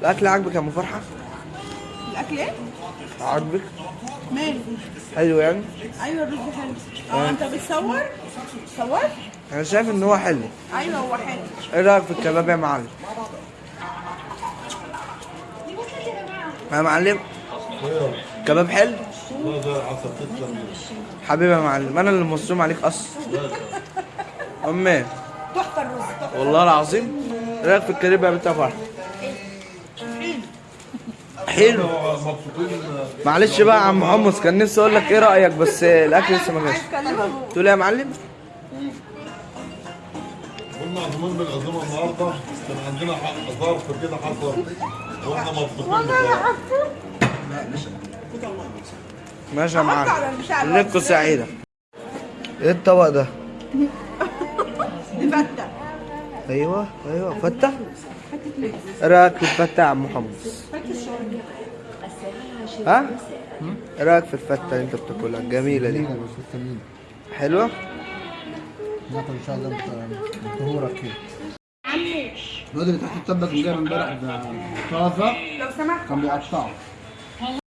الأكل عاجبك يا ام فرحة؟ الأكل إيه؟ عاجبك؟ ماله؟ حلو يعني؟ أيوه الرز حلو. آه. أنت بتصور؟ صور؟ أنا شايف إن هو حلو. أيوه هو حلو. إيه رأيك في الكباب يا معلم؟ يا معلم كباب حلو؟ حبيبي يا معلم أنا اللي مصروم عليك أصلا. أمي. تحفة الرز والله العظيم. إيه رأيك في الكريب يا بنت فرحة؟ حلو. معلش بقى يا عم حمص كان نفسي أقول لك إيه رأيك بس الأكل لسه ما جاش. تقول إيه يا معلم؟ كنا عازمين بالعزومة النهارده. كان عندنا ظرف كده حصل وإحنا مبسوطين. ماشي يا معلم. ليلتكم سعيدة. إيه الطبق ده؟ دي فته أيوه أيوه. فتة؟ إيه رايك في الفتة يا عم حمص ها؟ رايك في الفتة اللي انت بتاكلها الجميلة دي. حلوة؟ ناكل إن شاء الله ظهورك كده. الواد اللي تحت الطبق اللي جاي من امبارح ده طازة لو سمحت. كان بيقطعه.